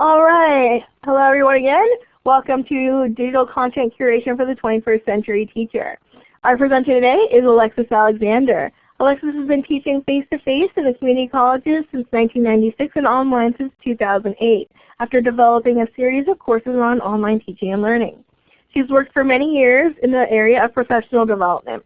All right. Hello everyone again. Welcome to Digital Content Curation for the 21st Century Teacher. Our presenter today is Alexis Alexander. Alexis has been teaching face-to-face -face in the community colleges since 1996 and online since 2008 after developing a series of courses on online teaching and learning. She's worked for many years in the area of professional development.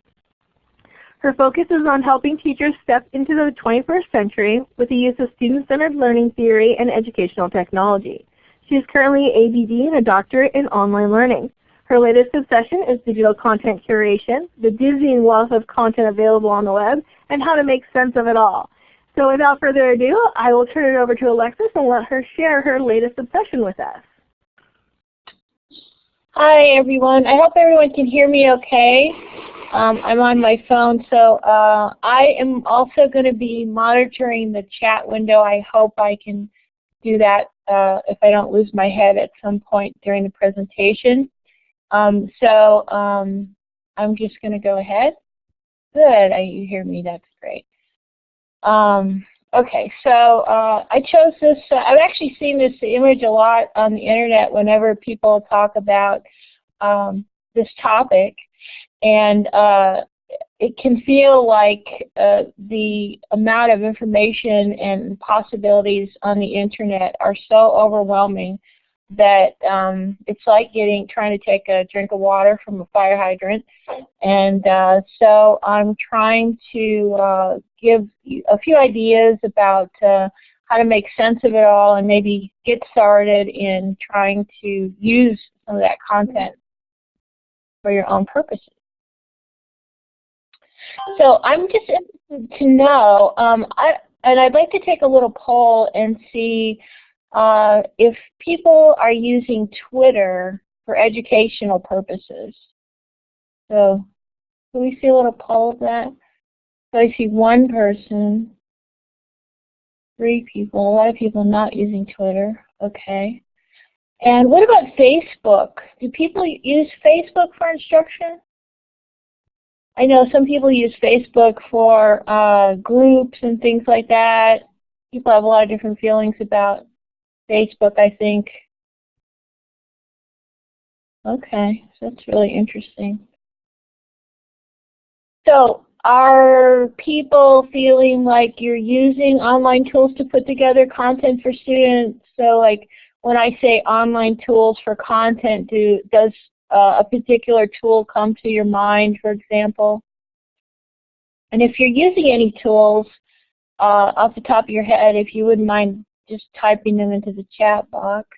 Her focus is on helping teachers step into the 21st century with the use of student-centered learning theory and educational technology. She is currently ABD and a doctorate in online learning. Her latest obsession is digital content curation, the dizzying wealth of content available on the web, and how to make sense of it all. So without further ado, I will turn it over to Alexis and let her share her latest obsession with us. Hi everyone. I hope everyone can hear me okay. Um, I'm on my phone, so uh, I am also going to be monitoring the chat window. I hope I can do that uh, if I don't lose my head at some point during the presentation. Um, so um, I'm just going to go ahead. Good, I, you hear me, that's great. Um, okay, so uh, I chose this, uh, I've actually seen this image a lot on the internet whenever people talk about um, this topic. And uh, it can feel like uh, the amount of information and possibilities on the internet are so overwhelming that um, it's like getting trying to take a drink of water from a fire hydrant. And uh, so I'm trying to uh, give a few ideas about uh, how to make sense of it all and maybe get started in trying to use some of that content for your own purposes. So I'm just interested to know, um, I, and I'd like to take a little poll and see uh, if people are using Twitter for educational purposes. So can we see a little poll of that? So I see one person, three people, a lot of people not using Twitter. Okay. And what about Facebook? Do people use Facebook for instruction? I know some people use Facebook for uh, groups and things like that. People have a lot of different feelings about Facebook, I think. Okay, that's really interesting. So are people feeling like you're using online tools to put together content for students? So like when I say online tools for content, do does uh, a particular tool come to your mind, for example? And if you're using any tools uh, off the top of your head, if you wouldn't mind just typing them into the chat box.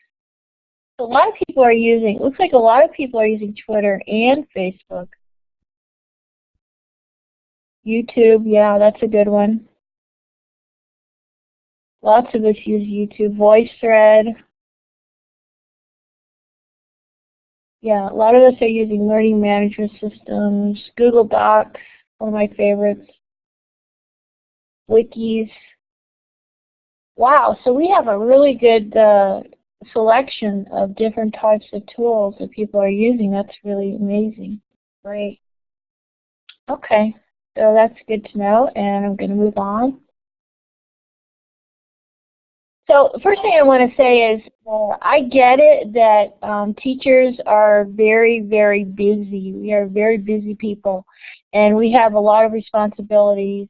A lot of people are using, looks like a lot of people are using Twitter and Facebook. YouTube, yeah, that's a good one. Lots of us use YouTube. VoiceThread, Yeah, a lot of us are using learning management systems, Google Docs, one of my favorites, wikis. Wow, so we have a really good uh, selection of different types of tools that people are using. That's really amazing. Great. Okay, so that's good to know, and I'm going to move on. So first thing I want to say is uh, I get it that um, teachers are very, very busy. We are very busy people, and we have a lot of responsibilities.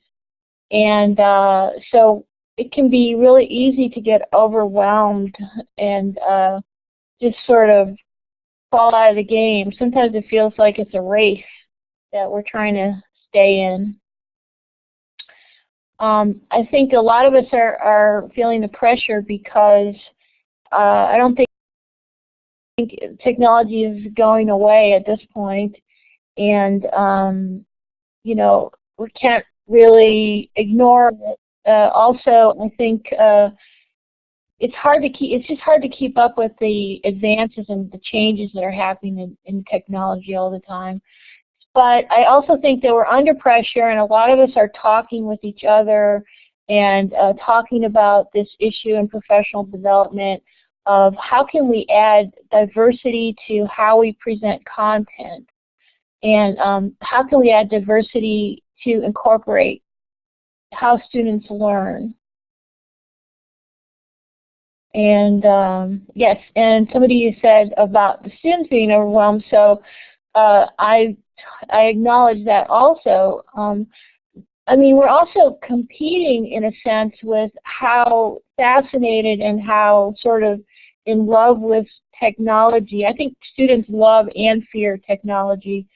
And uh, so it can be really easy to get overwhelmed and uh, just sort of fall out of the game. Sometimes it feels like it's a race that we're trying to stay in. Um, I think a lot of us are, are feeling the pressure because uh, I don't think, think technology is going away at this point, and um, you know we can't really ignore it. Uh, also, I think uh, it's hard to keep. It's just hard to keep up with the advances and the changes that are happening in, in technology all the time. But I also think that we're under pressure and a lot of us are talking with each other and uh, talking about this issue in professional development of how can we add diversity to how we present content and um, how can we add diversity to incorporate how students learn. And um, yes, and somebody said about the students being overwhelmed, so uh, I, I acknowledge that also. Um, I mean, we're also competing in a sense with how fascinated and how sort of in love with technology. I think students love and fear technology.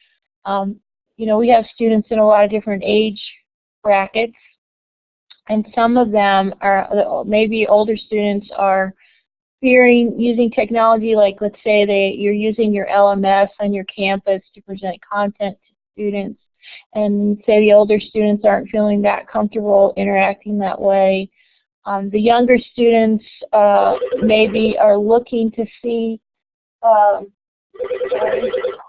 Um, you know, we have students in a lot of different age brackets, and some of them are, maybe older students are fearing using technology, like let's say they, you're using your LMS on your campus to present content to students, and say the older students aren't feeling that comfortable interacting that way. Um, the younger students uh, maybe are looking to see, um,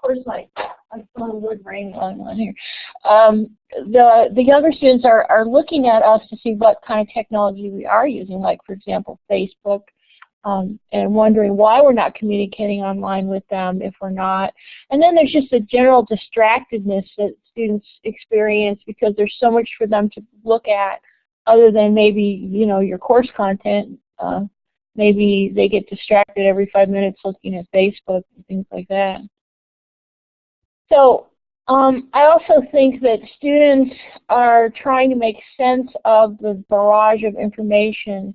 where's my, my phone would ring on, on here. Um, the, the younger students are, are looking at us to see what kind of technology we are using, like for example Facebook, um, and wondering why we're not communicating online with them if we're not. And then there's just a general distractedness that students experience because there's so much for them to look at other than maybe, you know, your course content. Uh, maybe they get distracted every five minutes looking at Facebook and things like that. So um, I also think that students are trying to make sense of the barrage of information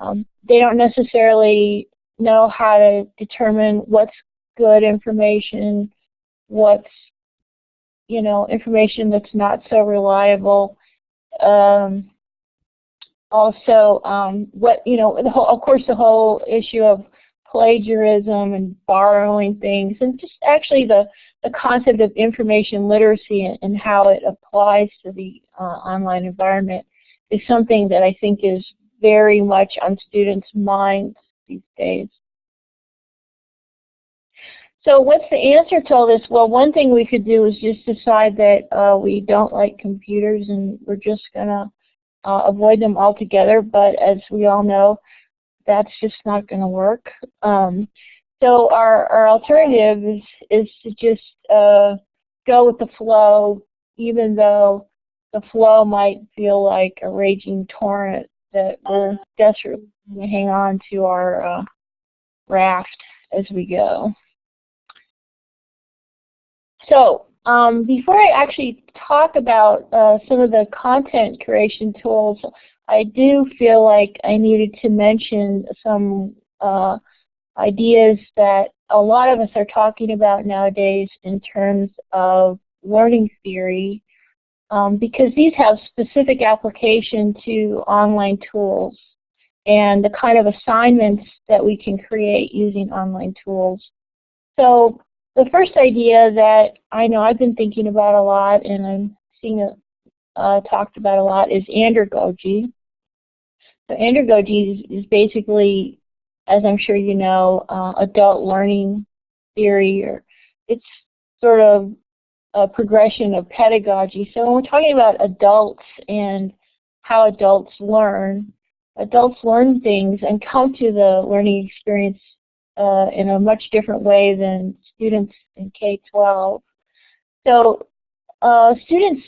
um, they don't necessarily know how to determine what's good information, what's you know information that's not so reliable. Um, also, um, what you know, the whole, of course, the whole issue of plagiarism and borrowing things, and just actually the the concept of information literacy and, and how it applies to the uh, online environment is something that I think is very much on students' minds these days. So what's the answer to all this? Well, one thing we could do is just decide that uh, we don't like computers and we're just going to uh, avoid them altogether. But as we all know, that's just not going to work. Um, so our, our alternative is, is to just uh, go with the flow, even though the flow might feel like a raging torrent that we're desperately to hang on to our uh, raft as we go. So um, before I actually talk about uh, some of the content creation tools, I do feel like I needed to mention some uh, ideas that a lot of us are talking about nowadays in terms of learning theory um, because these have specific application to online tools and the kind of assignments that we can create using online tools. So the first idea that I know I've been thinking about a lot and I'm seeing it uh, talked about a lot is andragogy. So andragogy is, is basically, as I'm sure you know, uh, adult learning theory, or it's sort of a progression of pedagogy. So when we're talking about adults and how adults learn, adults learn things and come to the learning experience uh, in a much different way than students in K-12. So uh, students,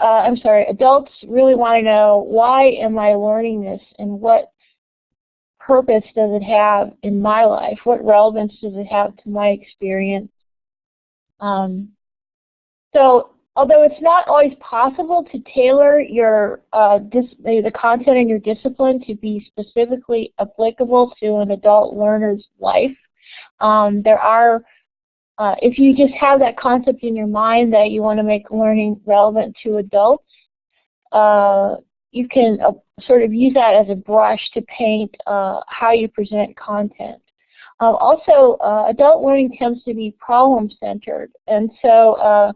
uh, I'm sorry, adults really want to know why am I learning this and what purpose does it have in my life? What relevance does it have to my experience? Um, so although it's not always possible to tailor your uh, the content in your discipline to be specifically applicable to an adult learner's life, um, there are, uh, if you just have that concept in your mind that you want to make learning relevant to adults, uh, you can uh, sort of use that as a brush to paint uh, how you present content. Um, also, uh, adult learning tends to be problem-centered, and so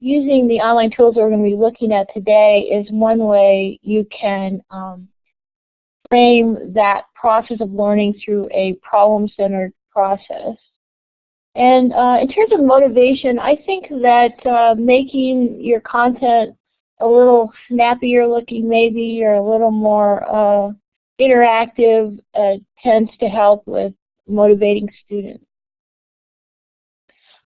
using the online tools we're going to be looking at today is one way you can um, frame that process of learning through a problem-centered process. And uh, in terms of motivation, I think that uh, making your content a little snappier looking maybe or a little more uh, interactive uh, tends to help with motivating students.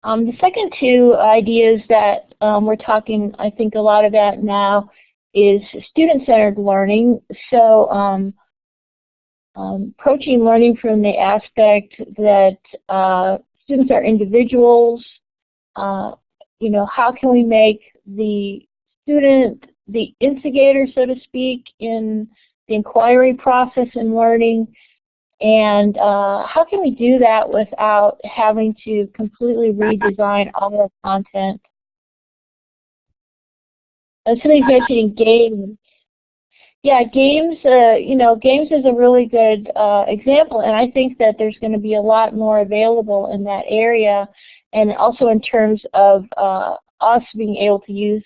Um, the second two ideas that um, we're talking, I think, a lot about now is student-centered learning. So um, um, approaching learning from the aspect that uh, students are individuals. Uh, you know, how can we make the student the instigator, so to speak, in the inquiry process in learning, and uh, how can we do that without having to completely redesign all the content? And somebody's mentioning games. Yeah, games, uh, you know, games is a really good uh, example, and I think that there's going to be a lot more available in that area, and also in terms of uh, us being able to use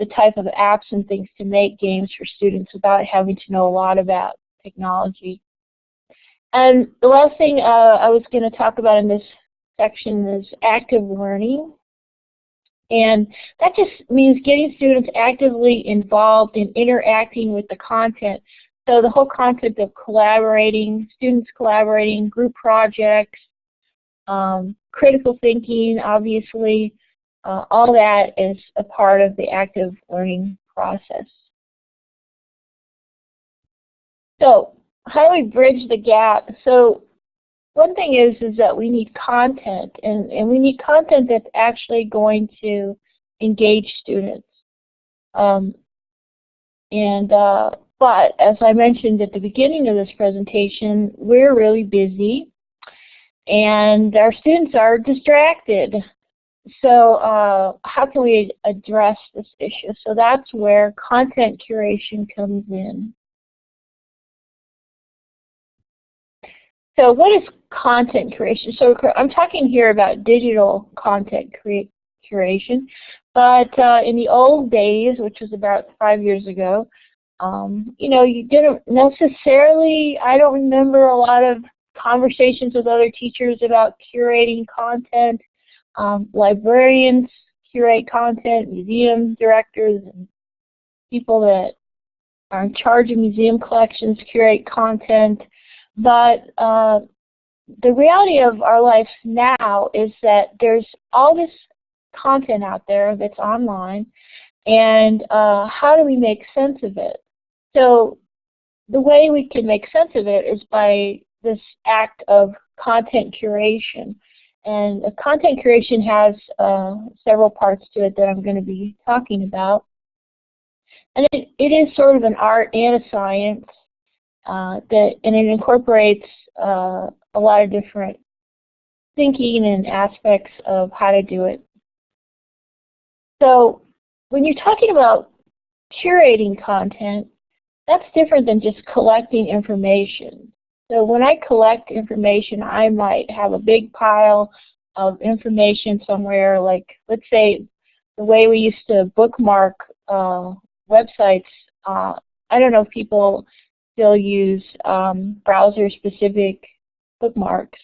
the type of apps and things to make games for students without having to know a lot about technology. And the last thing uh, I was going to talk about in this section is active learning. And that just means getting students actively involved in interacting with the content. So the whole concept of collaborating, students collaborating, group projects, um, critical thinking, obviously, uh, all that is a part of the active learning process. So how do we bridge the gap? So one thing is is that we need content, and, and we need content that's actually going to engage students. Um, and uh, but as I mentioned at the beginning of this presentation, we're really busy, and our students are distracted. So uh, how can we address this issue? So that's where content curation comes in. So what is content creation? So I'm talking here about digital content curation, but uh, in the old days, which was about five years ago, um, you know, you didn't necessarily, I don't remember a lot of conversations with other teachers about curating content. Um, librarians curate content, museum directors, and people that are in charge of museum collections curate content. But uh, the reality of our life now is that there's all this content out there that's online, and uh, how do we make sense of it? So the way we can make sense of it is by this act of content curation. And content curation has uh, several parts to it that I'm going to be talking about. And it, it is sort of an art and a science uh, that, and it incorporates uh, a lot of different thinking and aspects of how to do it. So when you're talking about curating content, that's different than just collecting information. So when I collect information, I might have a big pile of information somewhere, like let's say the way we used to bookmark uh, websites. Uh, I don't know if people still use um, browser-specific bookmarks.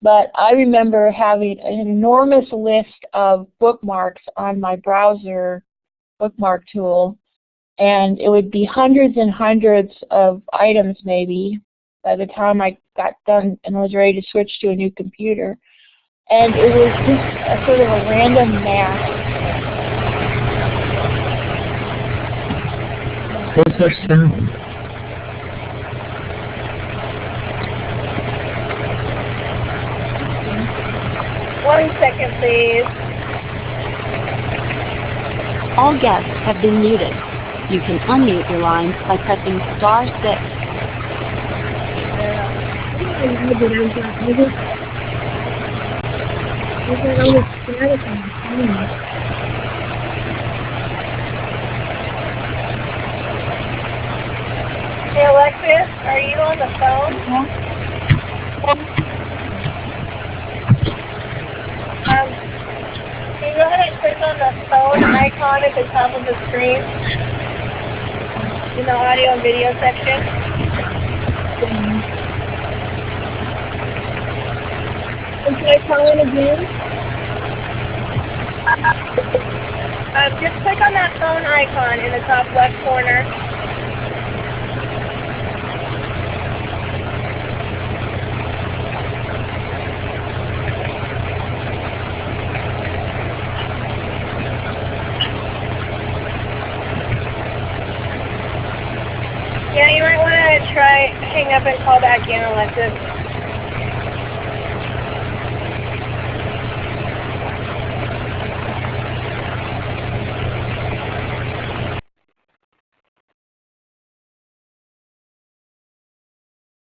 But I remember having an enormous list of bookmarks on my browser bookmark tool, and it would be hundreds and hundreds of items maybe by the time I got done and was ready to switch to a new computer. And it was just a sort of a random mass. What's that sound? One second, please. All guests have been muted. You can unmute your lines by pressing star 6. Hey Alexis, are you on the phone? Uh-huh. Um, can you go ahead and click on the phone icon at the top of the screen in the audio and video section? And can I call in again? Um, just click on that phone icon in the top left corner. Yeah, you might want to gonna try hang up and call back in, Alexis.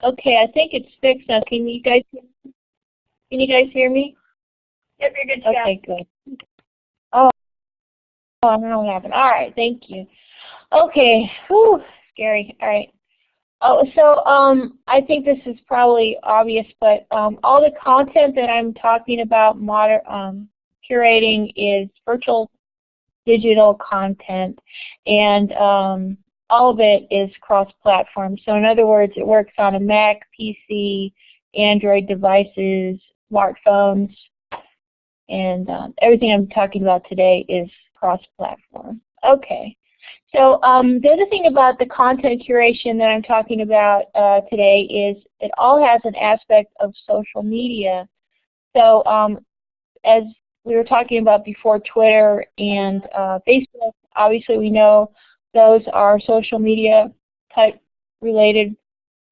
Okay, I think it's fixed now. Can you guys can you guys hear me? Yep, you're good to Okay, good. Oh, oh, I don't know what happened. All right, thank you. Okay, whew, scary. All right. Oh, so um, I think this is probably obvious, but um, all the content that I'm talking about moder um, curating is virtual digital content, and um, all of it is cross-platform. So in other words, it works on a Mac, PC, Android devices, smartphones, and um, everything I'm talking about today is cross-platform. Okay. So um, the other thing about the content curation that I'm talking about uh, today is it all has an aspect of social media. So um, as we were talking about before Twitter and uh, Facebook, obviously we know those are social media type related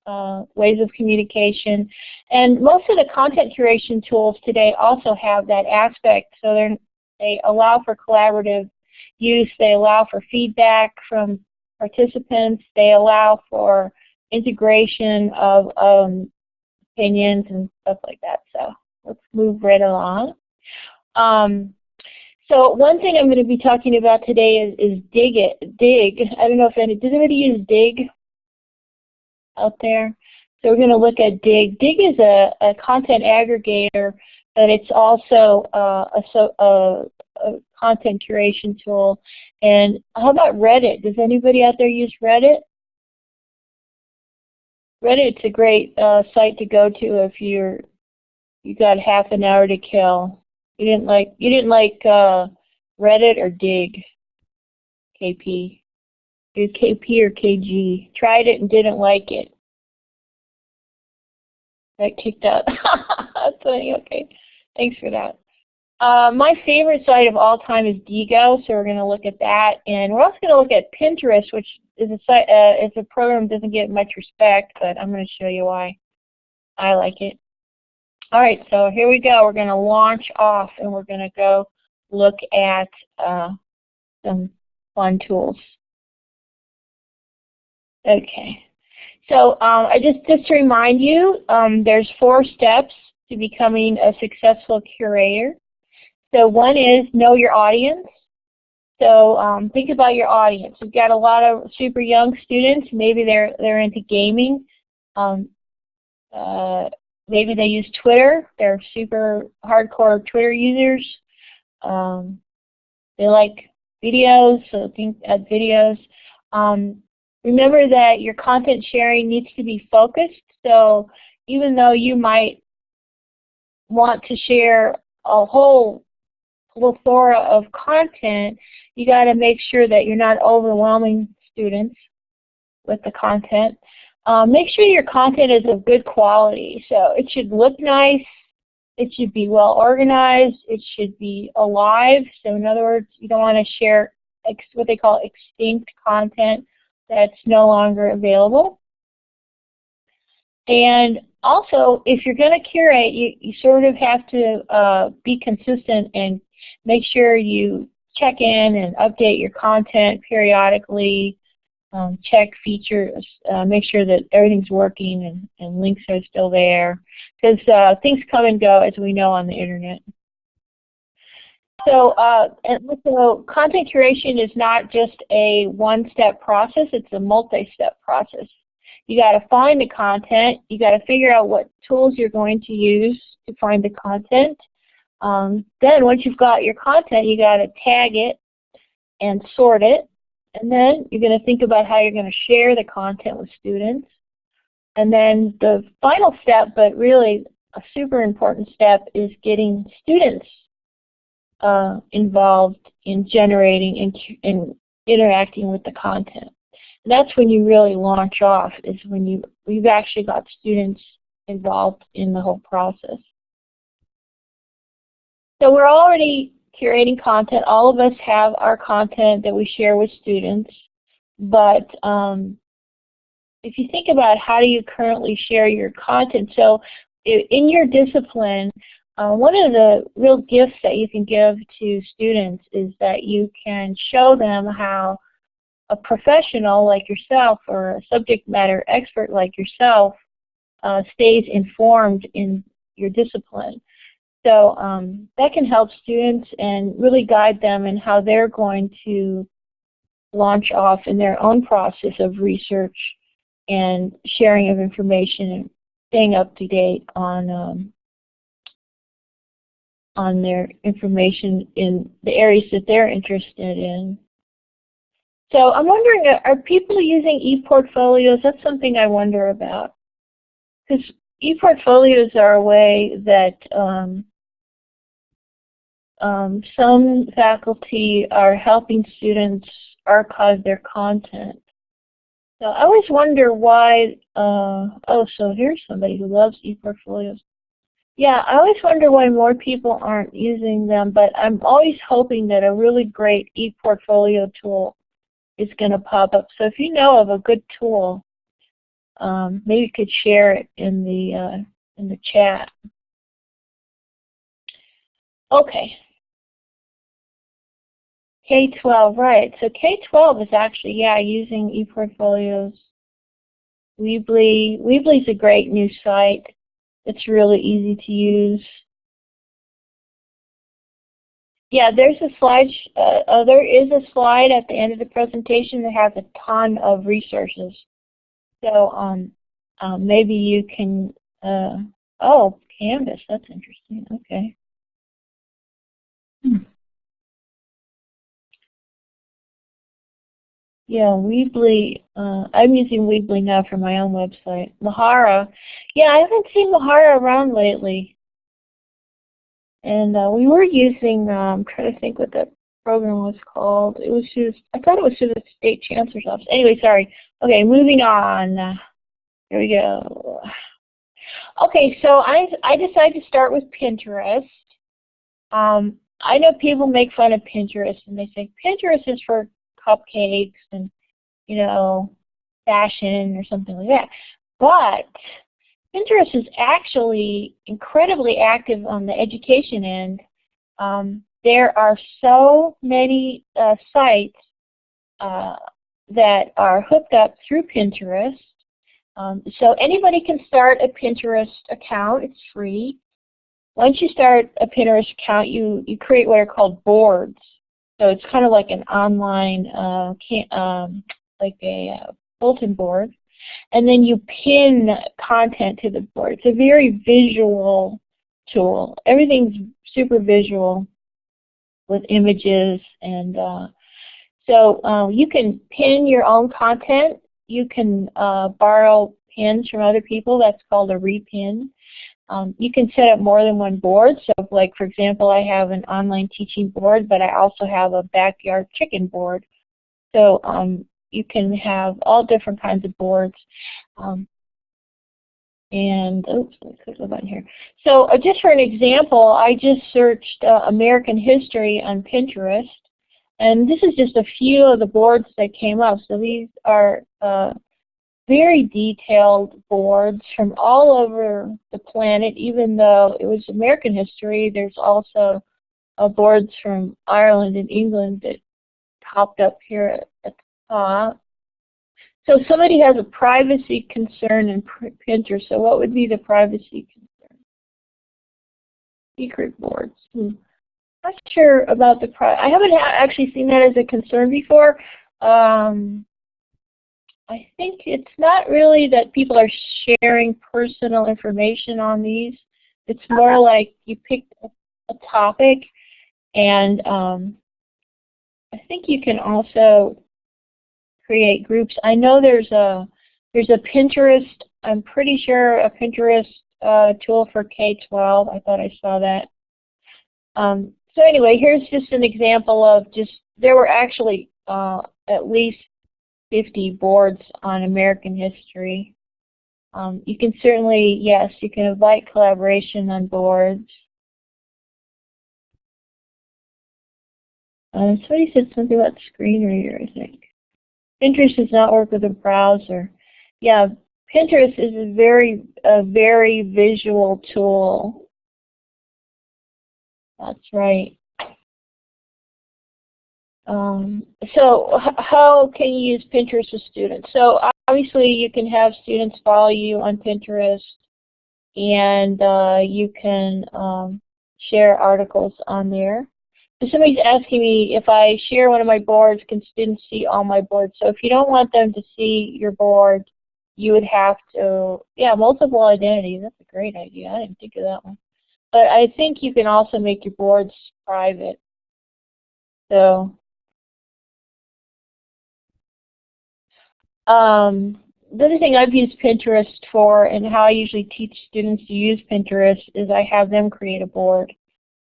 uh, ways of communication. And most of the content curation tools today also have that aspect. So they they allow for collaborative use. They allow for feedback from participants. They allow for integration of um, opinions and stuff like that. So let's move right along. Um, so one thing I'm going to be talking about today is, is Digg it. Digg. I don't know if any, does anybody use Digg out there? So we're going to look at Digg. Digg is a, a content aggregator, but it's also uh, a, so, a, a content curation tool. And how about Reddit? Does anybody out there use Reddit? Reddit's a great uh, site to go to if you're you got half an hour to kill. You didn't like you didn't like uh, Reddit or Digg, KP. Did KP or KG? Tried it and didn't like it. Got kicked out. That's funny. Okay, thanks for that. Uh, my favorite site of all time is Diigo, so we're going to look at that, and we're also going to look at Pinterest, which is a site, uh, it's a program that doesn't get much respect, but I'm going to show you why I like it. All right, so here we go. We're going to launch off and we're going to go look at uh, some fun tools. Okay, so um, I just, just to remind you, um, there's four steps to becoming a successful curator. So one is know your audience. So um, think about your audience. We've got a lot of super young students. Maybe they're they're into gaming. Um, uh, maybe they use Twitter. They're super hardcore Twitter users. Um, they like videos, so think at videos. Um, remember that your content sharing needs to be focused. So even though you might want to share a whole plethora of content, you got to make sure that you're not overwhelming students with the content. Um, make sure your content is of good quality. So it should look nice. It should be well organized. It should be alive. So in other words, you don't want to share what they call extinct content that's no longer available. And also, if you're going to curate, you, you sort of have to uh, be consistent and make sure you check in and update your content periodically um, check features, uh, make sure that everything's working and, and links are still there. Because uh, things come and go, as we know, on the internet. So, uh, and so content curation is not just a one-step process, it's a multi-step process. You got to find the content, you got to figure out what tools you're going to use to find the content. Um, then once you've got your content, you got to tag it and sort it and then you're going to think about how you're going to share the content with students. And then the final step, but really a super important step, is getting students uh, involved in generating and, and interacting with the content. And that's when you really launch off, is when you, you've actually got students involved in the whole process. So we're already curating content. All of us have our content that we share with students, but um, if you think about how do you currently share your content, so in your discipline, uh, one of the real gifts that you can give to students is that you can show them how a professional like yourself or a subject matter expert like yourself uh, stays informed in your discipline. So um, that can help students and really guide them in how they're going to launch off in their own process of research and sharing of information and staying up to date on um, on their information in the areas that they're interested in. So I'm wondering, are people using e-portfolios? That's something I wonder about. Because e-portfolios are a way that um, um, some faculty are helping students archive their content. So I always wonder why, uh, oh, so here's somebody who loves e-portfolios. Yeah, I always wonder why more people aren't using them, but I'm always hoping that a really great e-portfolio tool is going to pop up. So if you know of a good tool, um, maybe you could share it in the uh, in the chat. Okay. K-12, right. So K-12 is actually, yeah, using ePortfolios. Weebly. Weebly is a great new site. It's really easy to use. Yeah, there's a slide, uh, uh, there is a slide at the end of the presentation that has a ton of resources. So um, um, maybe you can, uh, oh, Canvas, that's interesting, okay. Hmm. Yeah, Weebly, uh, I'm using Weebly now for my own website. Mahara, yeah, I haven't seen Mahara around lately. And uh, we were using, um, I'm trying to think what that program was called. It was just, I thought it was through the state chancellor's office. Anyway, sorry. Okay, moving on. Here we go. Okay, so I, I decided to start with Pinterest. Um, I know people make fun of Pinterest and they say Pinterest is for cupcakes and, you know, fashion or something like that. But Pinterest is actually incredibly active on the education end. Um, there are so many uh, sites uh, that are hooked up through Pinterest. Um, so anybody can start a Pinterest account. It's free. Once you start a Pinterest account, you, you create what are called boards. So it's kind of like an online, uh, can, um, like a uh, bulletin board. And then you pin content to the board. It's a very visual tool. Everything's super visual with images and uh, so uh, you can pin your own content. You can uh, borrow pins from other people. That's called a repin. Um, you can set up more than one board. So like for example, I have an online teaching board, but I also have a backyard chicken board. So um, you can have all different kinds of boards. Um, and oops, me click the button here. So uh, just for an example, I just searched uh, American history on Pinterest, and this is just a few of the boards that came up. So these are uh, very detailed boards from all over the planet, even though it was American history, there's also uh, boards from Ireland and England that popped up here at the top. So somebody has a privacy concern in Pinterest, so what would be the privacy concern? Secret boards. Hmm. Not sure about the pri I haven't ha actually seen that as a concern before. Um, I think it's not really that people are sharing personal information on these. It's more like you pick a, topic and um, I think you can also create groups. I know there's a there's a Pinterest, I'm pretty sure a Pinterest uh, tool for K-12. I thought I saw that. Um, so anyway, here's just an example of just, there were actually uh, at least 50 boards on American history. Um, you can certainly, yes, you can invite collaboration on boards. Uh, somebody said something about screen reader, I think. Pinterest does not work with a browser. yeah, Pinterest is a very, a very visual tool. That's right. Um, so how can you use Pinterest with students? So obviously you can have students follow you on Pinterest and uh, you can um, share articles on there. So somebody's asking me if I share one of my boards, can students see all my boards? So if you don't want them to see your board, you would have to, yeah, multiple identities. That's a great idea. I didn't think of that one. But I think you can also make your boards private. So Um, the other thing I've used Pinterest for and how I usually teach students to use Pinterest is I have them create a board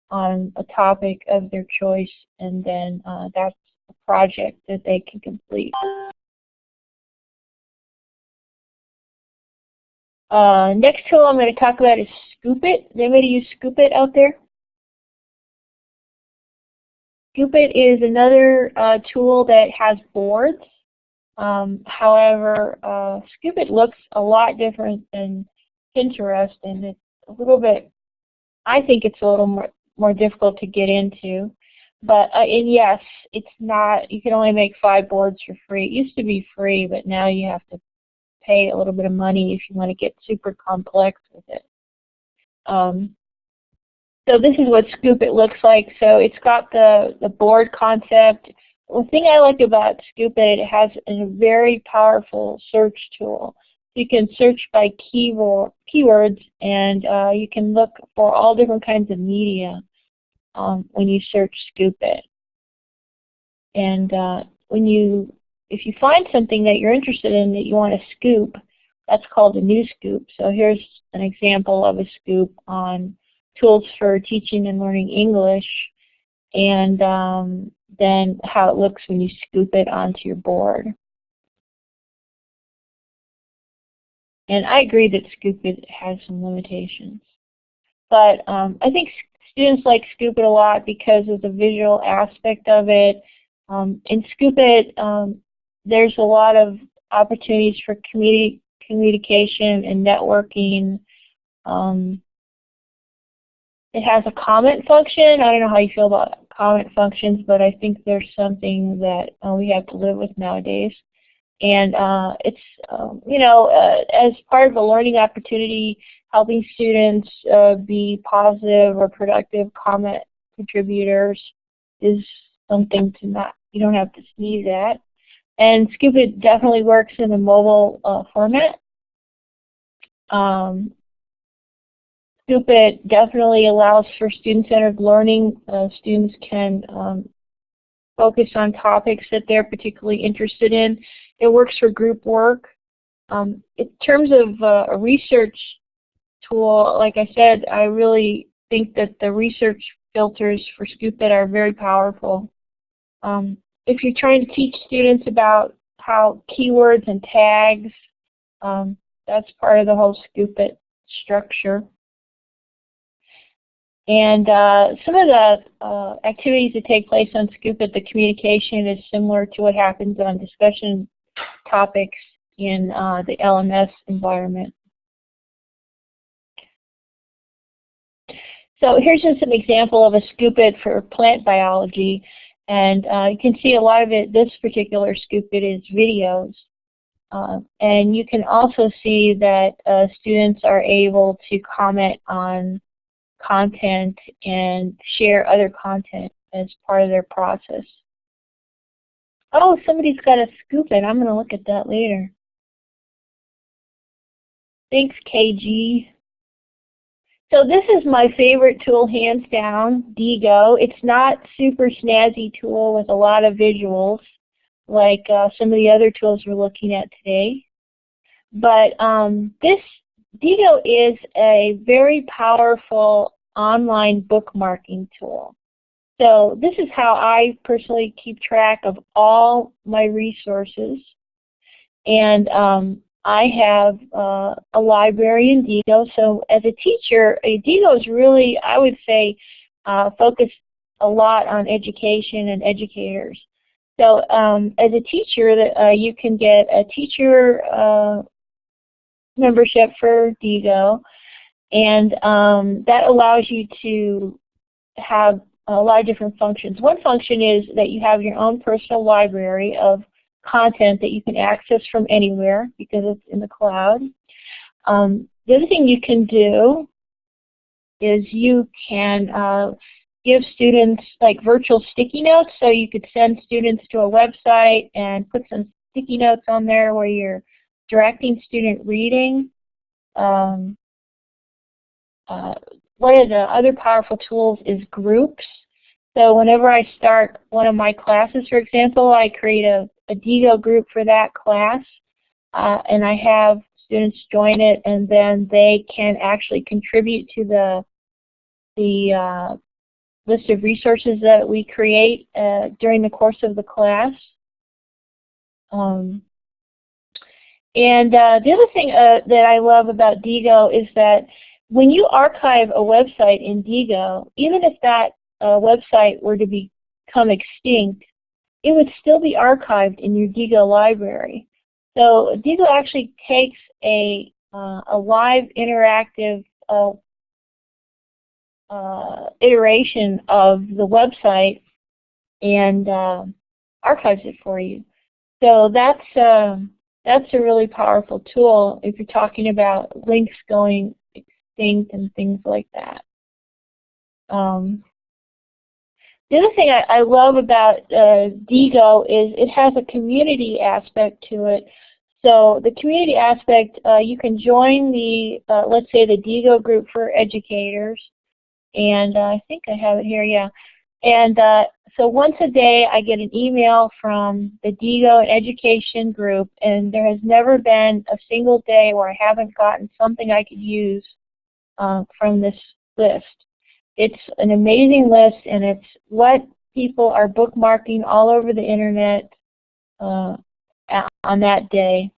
on a topic of their choice and then uh, that's a project that they can complete. Uh, next tool I'm going to talk about is Scoopit. Does anybody use Scoopit out there? Scoopit is another uh, tool that has boards um, however, uh, Scoopit looks a lot different than Pinterest, and it's a little bit, I think it's a little more, more difficult to get into. But, uh, and yes, it's not, you can only make five boards for free. It used to be free, but now you have to pay a little bit of money if you want to get super complex with it. Um, so this is what Scoopit looks like. So it's got the, the board concept, the thing I like about Scoopit, it has a very powerful search tool. You can search by keyword, keywords and uh, you can look for all different kinds of media um, when you search Scoopit. And uh, when you, if you find something that you're interested in that you want to scoop, that's called a new scoop. So here's an example of a scoop on tools for teaching and learning English. And um, than how it looks when you scoop it onto your board. And I agree that Scoopit has some limitations. But um, I think students like Scoopit a lot because of the visual aspect of it. Um, in Scoopit, um, there's a lot of opportunities for communi communication and networking. Um, it has a comment function. I don't know how you feel about comment functions, but I think there's something that uh, we have to live with nowadays. And uh, it's, um, you know, uh, as part of a learning opportunity, helping students uh, be positive or productive comment contributors is something to not, you don't have to sneeze at. And Scoopit definitely works in a mobile uh, format. Um, Scoopit definitely allows for student-centered learning. Uh, students can um, focus on topics that they're particularly interested in. It works for group work. Um, in terms of uh, a research tool, like I said, I really think that the research filters for Scoopit are very powerful. Um, if you're trying to teach students about how keywords and tags, um, that's part of the whole Scoopit structure. And uh, some of the uh, activities that take place on Scoopit, the communication is similar to what happens on discussion topics in uh, the LMS environment. So here's just an example of a Scoopit for plant biology. And uh, you can see a lot of it, this particular Scoopit is videos. Uh, and you can also see that uh, students are able to comment on content and share other content as part of their process. Oh, somebody's got a scoop Scoopit. I'm going to look at that later. Thanks, KG. So this is my favorite tool, hands down, Diigo. It's not super snazzy tool with a lot of visuals like uh, some of the other tools we're looking at today. But um, this Diigo is a very powerful online bookmarking tool. So this is how I personally keep track of all my resources. And um, I have uh, a library in Diigo. So as a teacher, Diigo is really, I would say, uh, focused a lot on education and educators. So um, as a teacher, uh, you can get a teacher uh, membership for Diigo. And um, that allows you to have a lot of different functions. One function is that you have your own personal library of content that you can access from anywhere because it's in the cloud. Um, the other thing you can do is you can uh, give students like virtual sticky notes. So you could send students to a website and put some sticky notes on there where you're directing student reading. Um, uh, one of the other powerful tools is groups. So whenever I start one of my classes, for example, I create a, a Diigo group for that class, uh, and I have students join it, and then they can actually contribute to the the uh, list of resources that we create uh, during the course of the class. Um, and uh, the other thing uh, that I love about Diigo is that when you archive a website in Diigo, even if that uh, website were to become extinct, it would still be archived in your Diigo library. So Diigo actually takes a, uh, a live interactive uh, uh, iteration of the website and archives it for you. So that's uh, that's a really powerful tool if you're talking about links going extinct and things like that. Um, the other thing I, I love about uh, Diigo is it has a community aspect to it. So the community aspect, uh, you can join the, uh, let's say the Diigo group for educators, and uh, I think I have it here, yeah. And uh, so once a day I get an email from the Diigo Education group, and there has never been a single day where I haven't gotten something I could use uh, from this list. It's an amazing list, and it's what people are bookmarking all over the internet uh, on that day.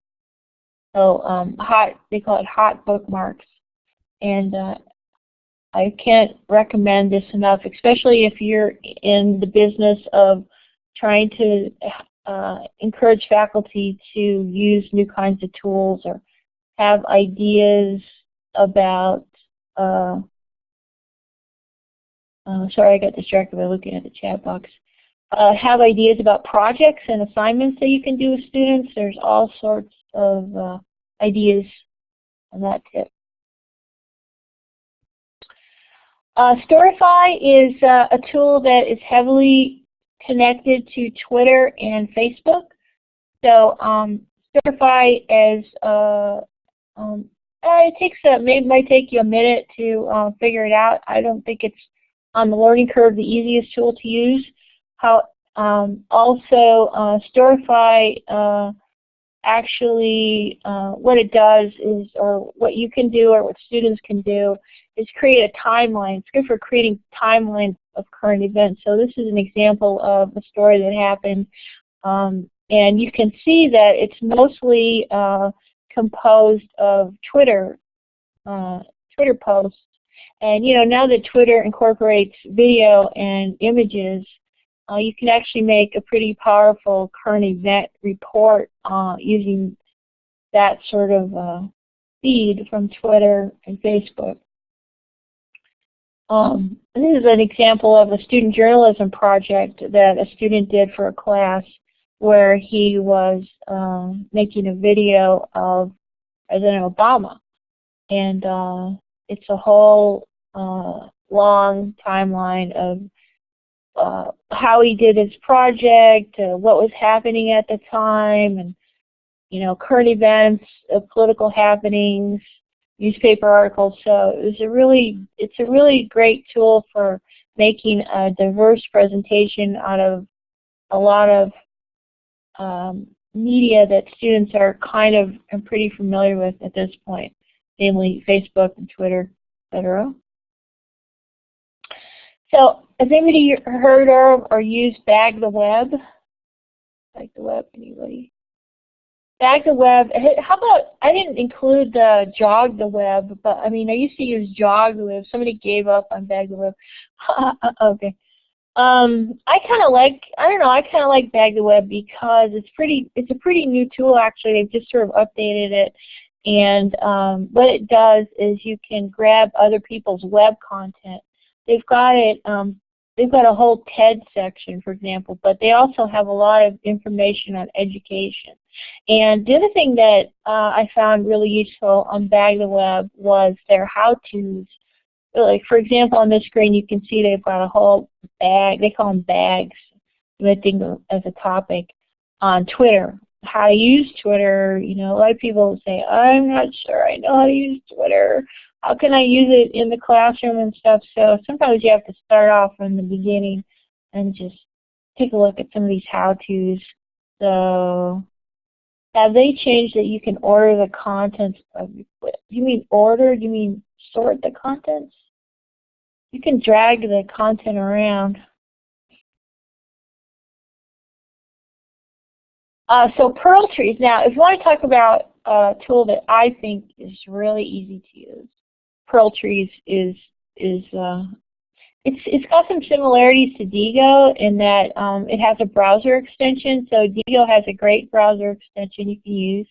So um, hot, they call it hot bookmarks. And uh, I can't recommend this enough, especially if you're in the business of trying to uh, encourage faculty to use new kinds of tools or have ideas about, uh, uh, sorry I got distracted by looking at the chat box, uh, have ideas about projects and assignments that you can do with students. There's all sorts of uh, ideas on that tip. Uh, Storify is uh, a tool that is heavily connected to Twitter and Facebook. So um, Storify is, uh, um, uh, it takes a, might take you a minute to uh, figure it out. I don't think it's on the learning curve the easiest tool to use. How um, also uh, Storify uh, actually uh, what it does is, or what you can do or what students can do is create a timeline. It's good for creating timelines of current events. So this is an example of a story that happened. Um, and you can see that it's mostly uh, composed of Twitter, uh, Twitter posts. And you know, now that Twitter incorporates video and images, uh, you can actually make a pretty powerful current event report uh, using that sort of uh, feed from Twitter and Facebook. Um, this is an example of a student journalism project that a student did for a class where he was um, making a video of President Obama. And uh, it's a whole uh, long timeline of uh, how he did his project, uh, what was happening at the time, and you know current events, uh, political happenings, newspaper articles. So it was a really, it's a really great tool for making a diverse presentation out of a lot of um, media that students are kind of and pretty familiar with at this point, namely Facebook and Twitter, etc. So has anybody heard of or used Bag the Web? Bag the Web, anybody? Bag the Web, how about, I didn't include the Jog the Web, but I mean, I used to use Jog the Web. Somebody gave up on Bag the Web. okay. Um, I kind of like, I don't know, I kind of like Bag the Web because it's pretty, it's a pretty new tool actually. They've just sort of updated it. And um, what it does is you can grab other people's web content. They've got it. Um, they've got a whole TED section, for example, but they also have a lot of information on education. And the other thing that uh, I found really useful on Bag the Web was their how-tos. Like for example, on this screen you can see they've got a whole bag. They call them bags, lifting as a topic on Twitter how to use Twitter. You know, a lot of people say, I'm not sure I know how to use Twitter. How can I use it in the classroom and stuff? So sometimes you have to start off from the beginning and just take a look at some of these how-tos. So have they changed that you can order the contents of Do you mean order? You mean sort the contents? You can drag the content around. Uh, so Pearltrees. Now, if you want to talk about a tool that I think is really easy to use, Pearltrees is is uh, it's it's got some similarities to Diigo in that um, it has a browser extension. So Diigo has a great browser extension you can use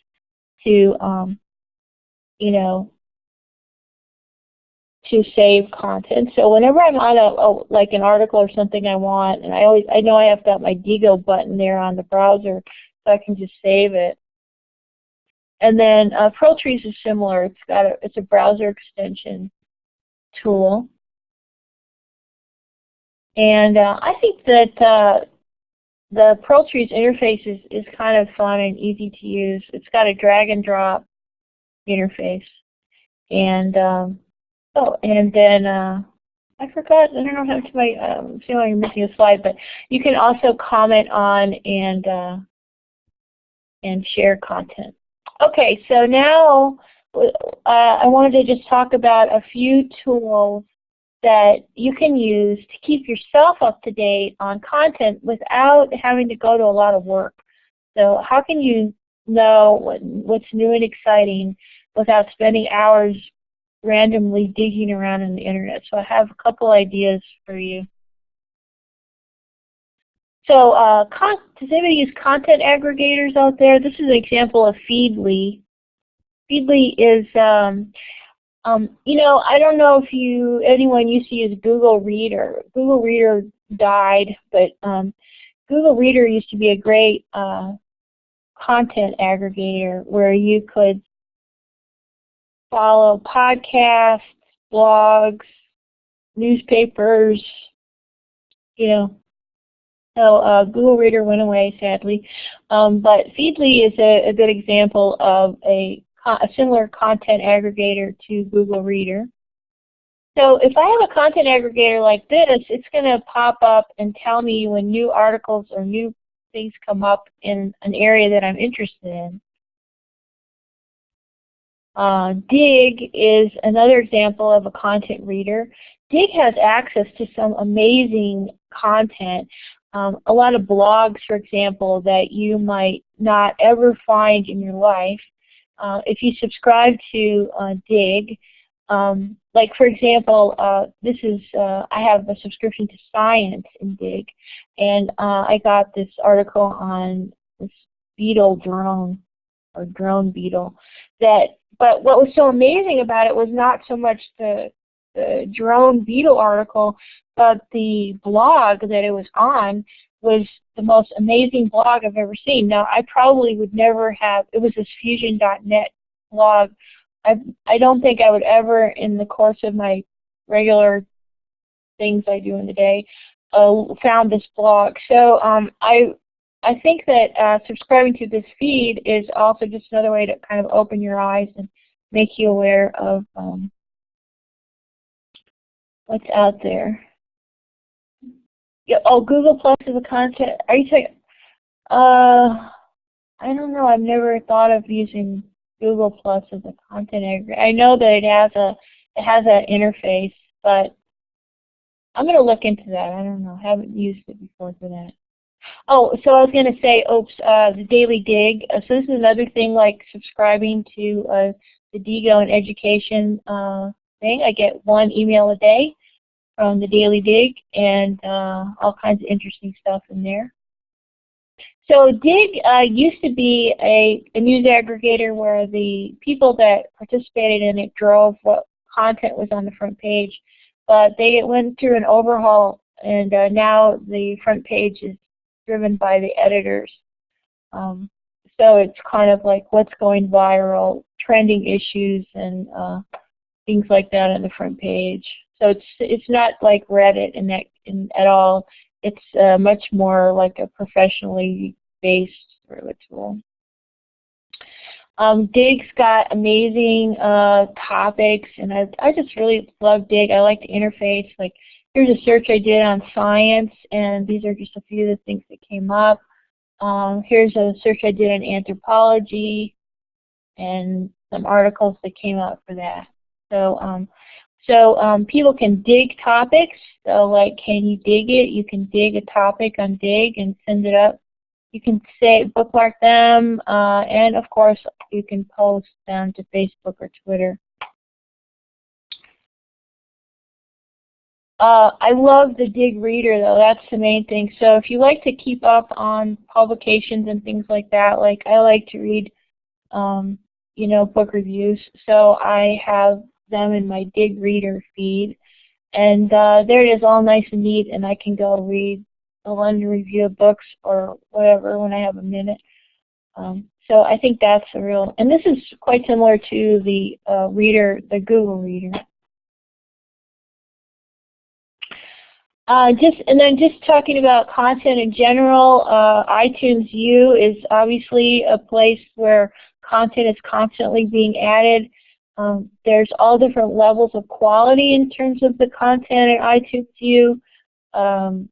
to um, you know to save content. So whenever I'm on a, a, like an article or something I want, and I always I know I have got my Diigo button there on the browser, so I can just save it. And then uh, Trees is similar. It's got a, it's a browser extension tool. And uh, I think that uh, the Trees interface is, is kind of fun and easy to use. It's got a drag and drop interface. And um, oh, and then uh, I forgot. I don't know how to my um, see I'm missing a slide, but you can also comment on and uh, and share content. Okay, so now uh, I wanted to just talk about a few tools that you can use to keep yourself up to date on content without having to go to a lot of work. So how can you know what, what's new and exciting without spending hours randomly digging around in the internet? So I have a couple ideas for you. So uh, does anybody use content aggregators out there? This is an example of Feedly. Feedly is, um, um, you know, I don't know if you anyone used to use Google Reader. Google Reader died, but um, Google Reader used to be a great uh, content aggregator where you could follow podcasts, blogs, newspapers, you know, so uh, Google Reader went away, sadly. Um, but Feedly is a, a, good example of a, a similar content aggregator to Google Reader. So if I have a content aggregator like this, it's going to pop up and tell me when new articles or new things come up in an area that I'm interested in. Uh, Digg is another example of a content reader. Digg has access to some amazing content um, a lot of blogs, for example, that you might not ever find in your life. Uh, if you subscribe to uh, Digg, um, like for example, uh, this is uh, I have a subscription to Science in Digg, and uh, I got this article on this beetle drone or drone beetle. That, but what was so amazing about it was not so much the the drone beetle article, but the blog that it was on was the most amazing blog I've ever seen. Now, I probably would never have, it was this fusion.net blog. I, I don't think I would ever, in the course of my regular things I do in the day, uh, found this blog. So um, I, I think that uh, subscribing to this feed is also just another way to kind of open your eyes and make you aware of um, what's out there. Yeah, oh, Google Plus is a content. Are you saying? Uh, I don't know. I've never thought of using Google Plus as a content aggregator. I know that it has a it has an interface, but I'm going to look into that. I don't know. I haven't used it before for that. Oh, so I was going to say, oops, uh, the Daily Digg. Uh, so this is another thing like subscribing to uh, the Diigo and education uh, thing. I get one email a day from the Daily Digg and uh, all kinds of interesting stuff in there. so Digg uh, used to be a, a news aggregator where the people that participated in it drove what content was on the front page. But they went through an overhaul and uh, now the front page is driven by the editors. Um, so it's kind of like what's going viral, trending issues, and uh, things like that on the front page. So it's it's not like Reddit in that in, at all. It's uh, much more like a professionally based sort of tool. Um, Digg's got amazing uh, topics, and I, I just really love Digg. I like the interface. Like, here's a search I did on science, and these are just a few of the things that came up. Um, here's a search I did on anthropology, and some articles that came out for that. So, um, so um, people can dig topics. So, like, can you dig it? You can dig a topic on Digg and send it up you can say bookmark them, uh, and of course you can post them to Facebook or Twitter. Uh, I love the Digg Reader though, that's the main thing. So if you like to keep up on publications and things like that, like I like to read, um, you know, book reviews. So I have them in my Digg Reader feed. And uh, there it is all nice and neat and I can go read a London Review of Books or whatever when I have a minute. Um, so I think that's a real, and this is quite similar to the uh, reader, the Google Reader. Uh, just and then just talking about content in general, uh, iTunes U is obviously a place where content is constantly being added. Um, there's all different levels of quality in terms of the content in iTunes U. Um,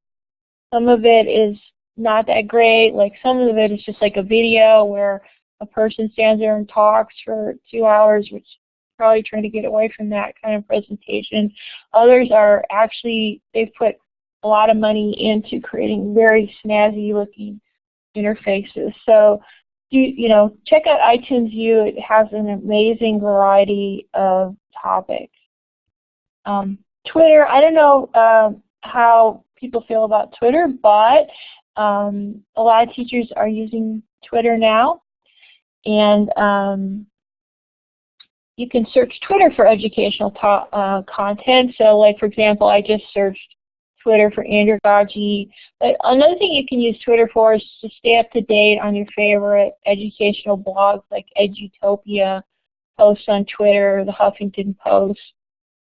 some of it is not that great. Like some of it is just like a video where a person stands there and talks for two hours, which probably trying to get away from that kind of presentation. Others are actually, they've put a lot of money into creating very snazzy looking interfaces. So you, you know, check out iTunes U. It has an amazing variety of topics. Um, Twitter, I don't know uh, how people feel about Twitter, but um, a lot of teachers are using Twitter now. And um, you can search Twitter for educational uh, content. So like for example, I just searched Twitter for Andrew andragogy. But another thing you can use Twitter for is to stay up to date on your favorite educational blogs like Edutopia, posts on Twitter, the Huffington Post.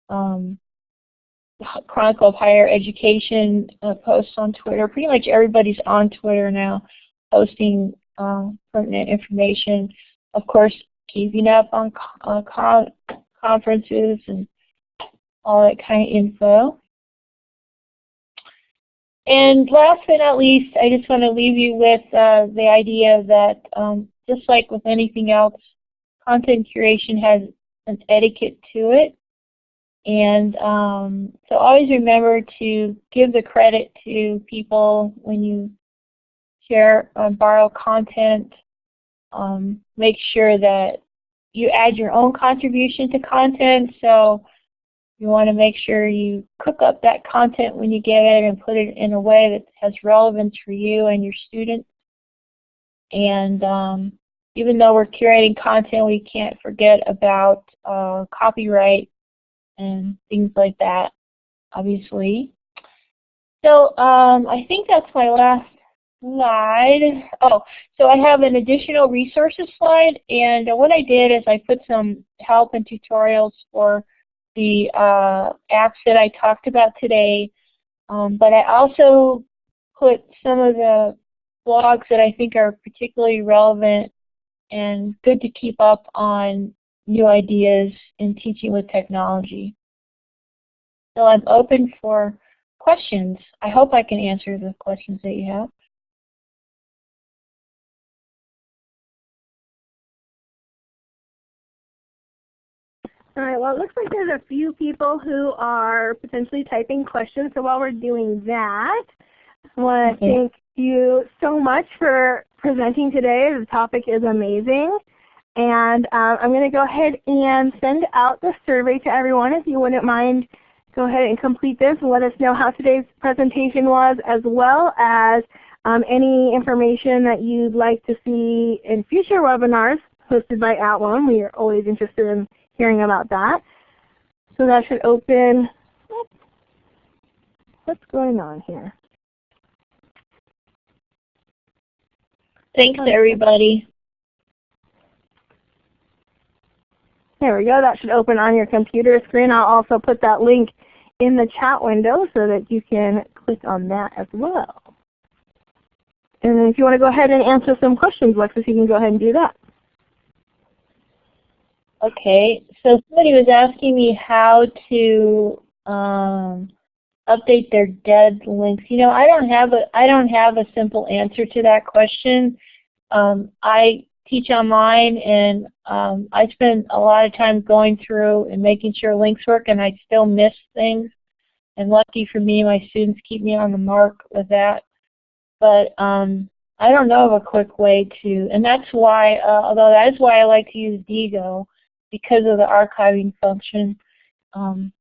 Um, Chronicle of Higher Education uh, posts on Twitter. Pretty much everybody's on Twitter now posting um, pertinent information. Of course, keeping up on uh, con conferences and all that kind of info. And last but not least, I just want to leave you with uh, the idea that um, just like with anything else, content curation has an etiquette to it. And um, so always remember to give the credit to people when you share or uh, borrow content. Um, make sure that you add your own contribution to content. So you want to make sure you cook up that content when you get it and put it in a way that has relevance for you and your students. And um, even though we're curating content, we can't forget about uh, copyright and things like that, obviously. So um, I think that's my last slide. Oh, so I have an additional resources slide, and what I did is I put some help and tutorials for the uh, apps that I talked about today, um, but I also put some of the blogs that I think are particularly relevant and good to keep up on new ideas in teaching with technology. So I'm open for questions. I hope I can answer the questions that you have. All right, well it looks like there's a few people who are potentially typing questions, so while we're doing that, I want to thank you so much for presenting today. The topic is amazing. And uh, I'm going to go ahead and send out the survey to everyone if you wouldn't mind go ahead and complete this and let us know how today's presentation was as well as Um, any information that you'd like to see in future webinars hosted by @ONE, we are always interested in hearing about that. So that should open, what's going on here? Thanks everybody. There we go. That should open on your computer screen. I'll also put that link in the chat window so that you can click on that as well. And then if you want to go ahead and answer some questions, Lexus, you can go ahead and do that. Okay, so somebody was asking me how to um, update their dead links. You know, I don't have a I don't have a simple answer to that question. Um, I teach online and um, I spend a lot of time going through and making sure links work and I still miss things. And lucky for me, my students keep me on the mark with that. But um, I don't know of a quick way to, and that's why, uh, although that is why I like to use Diigo, because of the archiving function. Um,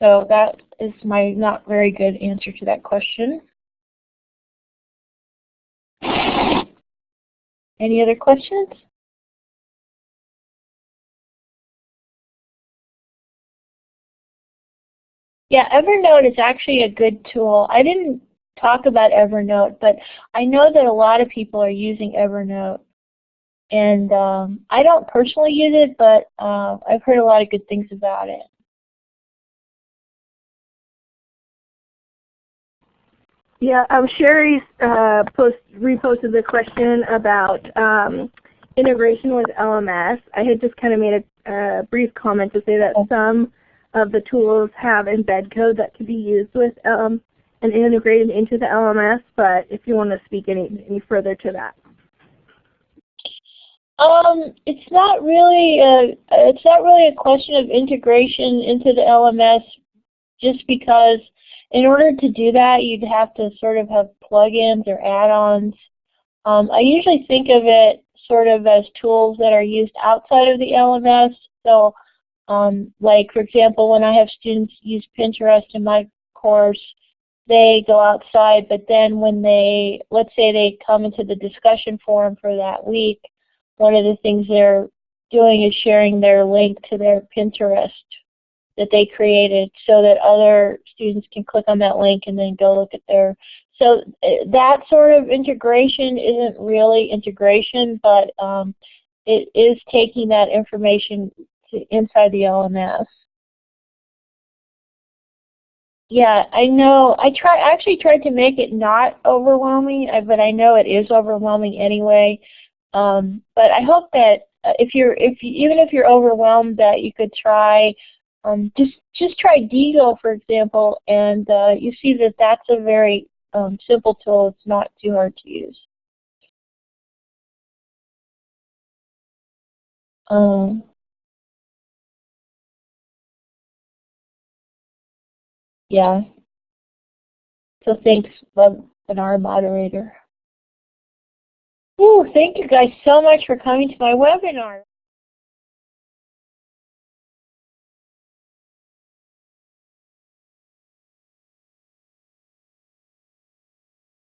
so that is my not very good answer to that question. Any other questions? Yeah, Evernote is actually a good tool. I didn't talk about Evernote, but I know that a lot of people are using Evernote. And um, I don't personally use it, but uh, I've heard a lot of good things about it. Yeah, um, Sherry uh, post, reposted the question about um, integration with LMS. I had just kind of made a, brief comment to say that some of the tools have embed code that can be used with um, and integrated into the LMS, but if you want to speak any, any further to that. Um, it's not really a, it's not really a question of integration into the LMS just because in order to do that you'd have to sort of have plugins or add-ons. Um, I usually think of it sort of as tools that are used outside of the LMS. So um, like for example when I have students use Pinterest in my course they go outside but then when they let's say they come into the discussion forum for that week one of the things they're doing is sharing their link to their Pinterest that they created so that other students can click on that link and then go look at their so eh, that sort of integration isn't really integration but um, it is taking that information to inside the LMS. Yeah, I know. I try actually tried to make it not overwhelming, but I know it is overwhelming anyway. Um, but I hope that uh, if you're, if you, even if you're overwhelmed, that you could try, um, just just try Diigo for example, and uh, you see that that's a very um, simple tool. It's not too hard to use. Um, yeah. So thanks, webinar moderator. Ooh, thank you guys so much for coming to my webinar.